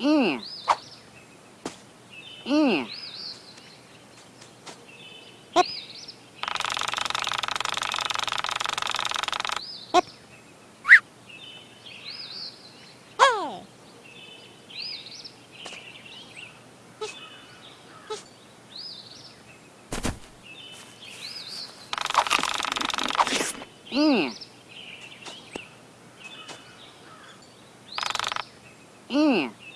Mm. Hey. Mm. Mm.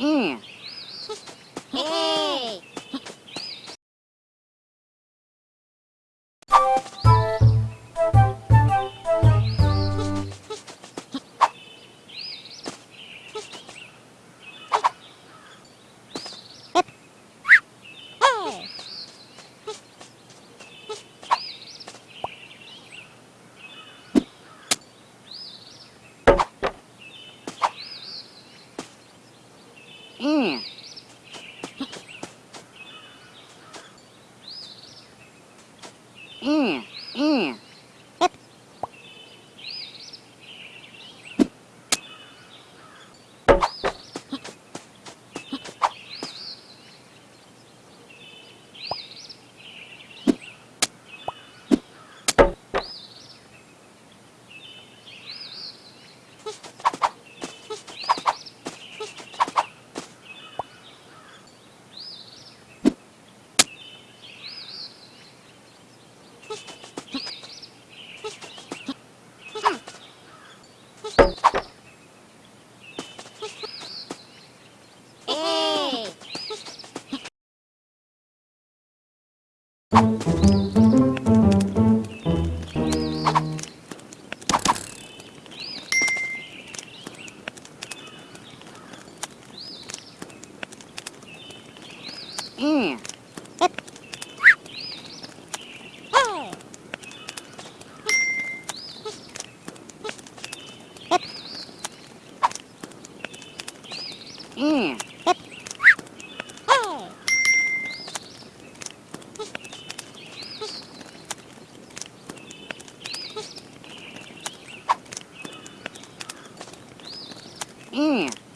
in. Mm. Mm. うん。嗯。Mm.